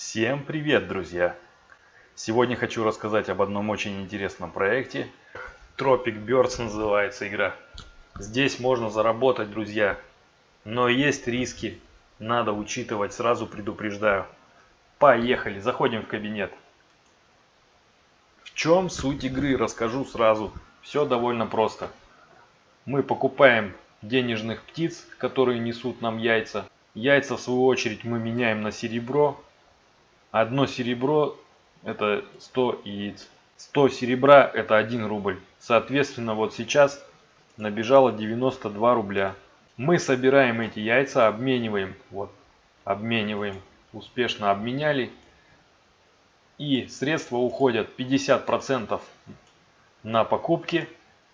Всем привет, друзья! Сегодня хочу рассказать об одном очень интересном проекте. Tropic Birds называется игра. Здесь можно заработать, друзья. Но есть риски. Надо учитывать, сразу предупреждаю. Поехали, заходим в кабинет. В чем суть игры, расскажу сразу. Все довольно просто. Мы покупаем денежных птиц, которые несут нам яйца. Яйца, в свою очередь, мы меняем на серебро. Одно серебро это 100 яиц. 100 серебра это 1 рубль. Соответственно, вот сейчас набежало 92 рубля. Мы собираем эти яйца, обмениваем. Вот, обмениваем. Успешно обменяли. И средства уходят 50% на покупки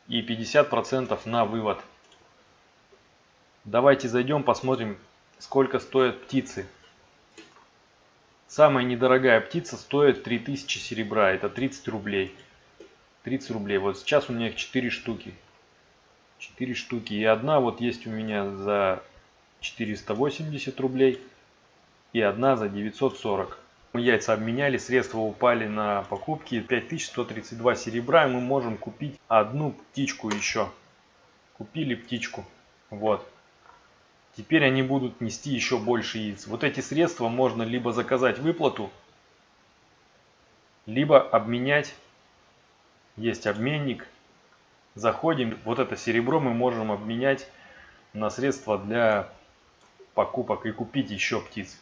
и 50% на вывод. Давайте зайдем, посмотрим, сколько стоят птицы. Самая недорогая птица стоит 3000 серебра, это 30 рублей. 30 рублей. Вот сейчас у меня их 4 штуки. 4 штуки. И одна вот есть у меня за 480 рублей. И одна за 940. Мы яйца обменяли, средства упали на покупки. 5132 серебра. И мы можем купить одну птичку еще. Купили птичку. Вот. Теперь они будут нести еще больше яиц. Вот эти средства можно либо заказать выплату, либо обменять. Есть обменник. Заходим. Вот это серебро мы можем обменять на средства для покупок и купить еще птиц.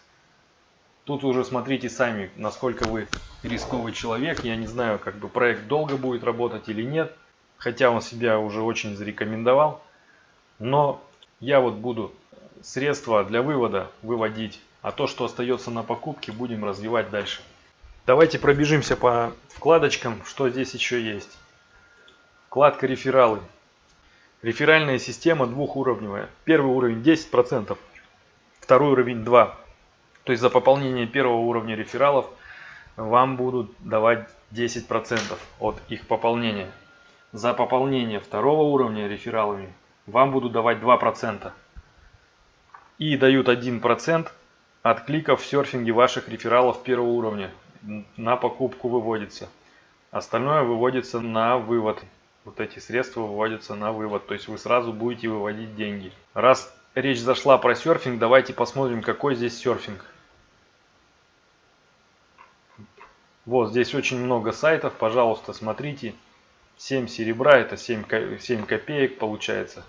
Тут уже смотрите сами, насколько вы рисковый человек. Я не знаю, как бы проект долго будет работать или нет. Хотя он себя уже очень зарекомендовал. Но я вот буду средства для вывода выводить, а то, что остается на покупке, будем развивать дальше. Давайте пробежимся по вкладочкам, что здесь еще есть. Вкладка рефералы. Реферальная система двухуровневая. Первый уровень 10%, второй уровень 2%. То есть за пополнение первого уровня рефералов вам будут давать 10% от их пополнения. За пополнение второго уровня рефералами вам будут давать 2% и дают 1% от кликов в серфинге ваших рефералов первого уровня. На покупку выводится. Остальное выводится на вывод. Вот эти средства выводятся на вывод. То есть вы сразу будете выводить деньги. Раз речь зашла про серфинг, давайте посмотрим, какой здесь серфинг. Вот здесь очень много сайтов. Пожалуйста, смотрите. 7 серебра, это 7, 7 копеек получается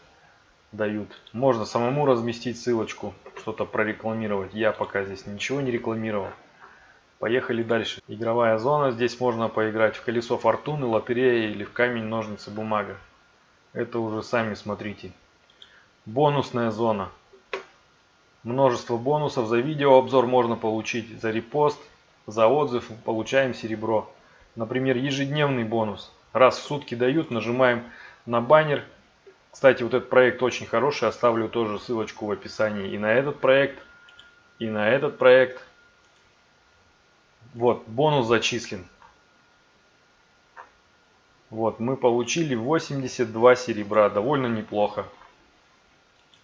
дают. Можно самому разместить ссылочку, что-то прорекламировать. Я пока здесь ничего не рекламировал. Поехали дальше. Игровая зона. Здесь можно поиграть в колесо фортуны, лотерея или в камень, ножницы, бумага. Это уже сами смотрите. Бонусная зона. Множество бонусов. За видеообзор можно получить. За репост, за отзыв получаем серебро. Например, ежедневный бонус. Раз в сутки дают, нажимаем на баннер кстати, вот этот проект очень хороший, оставлю тоже ссылочку в описании и на этот проект, и на этот проект. Вот, бонус зачислен. Вот, мы получили 82 серебра, довольно неплохо.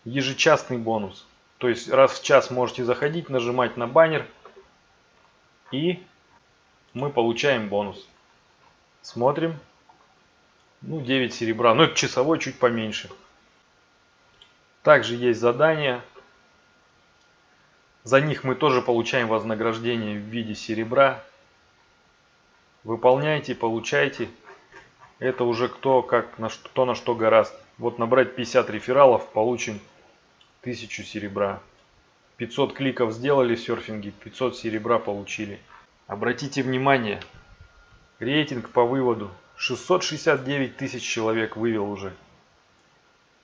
Ежечасный бонус. То есть раз в час можете заходить, нажимать на баннер и мы получаем бонус. Смотрим. Ну, 9 серебра. Ну, это часовой чуть поменьше. Также есть задания. За них мы тоже получаем вознаграждение в виде серебра. Выполняйте, получайте. Это уже кто, как, на что, кто на что гораст. Вот набрать 50 рефералов, получим 1000 серебра. 500 кликов сделали в серфинге, 500 серебра получили. Обратите внимание, рейтинг по выводу 669 тысяч человек вывел уже.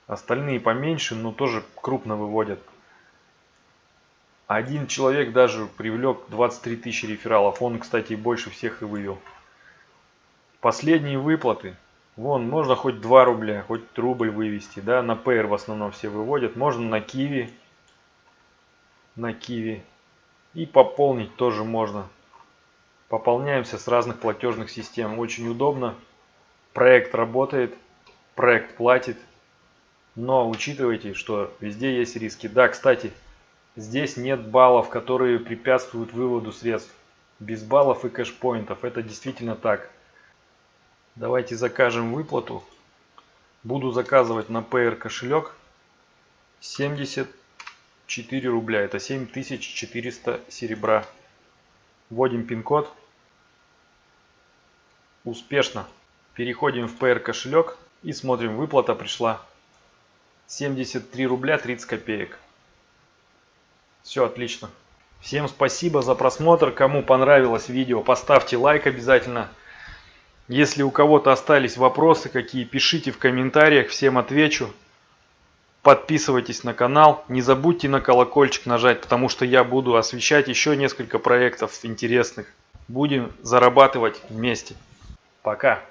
Остальные поменьше, но тоже крупно выводят. Один человек даже привлек 23 тысячи рефералов. Он, кстати, больше всех и вывел. Последние выплаты. Вон, можно хоть 2 рубля, хоть рубль вывести. Да? На Payer в основном все выводят. Можно на Киви. На Киви. И пополнить тоже можно. Пополняемся с разных платежных систем. Очень удобно. Проект работает, проект платит. Но учитывайте, что везде есть риски. Да, кстати, Здесь нет баллов, которые препятствуют выводу средств. Без баллов и кэшпоинтов. Это действительно так. Давайте закажем выплату. Буду заказывать на PR кошелек 74 рубля. Это 7400 серебра. Вводим пин-код. Успешно. Переходим в PR кошелек и смотрим, выплата пришла. 73 рубля 30 копеек. Все отлично. Всем спасибо за просмотр. Кому понравилось видео, поставьте лайк обязательно. Если у кого-то остались вопросы какие, пишите в комментариях, всем отвечу. Подписывайтесь на канал, не забудьте на колокольчик нажать, потому что я буду освещать еще несколько проектов интересных. Будем зарабатывать вместе. Пока.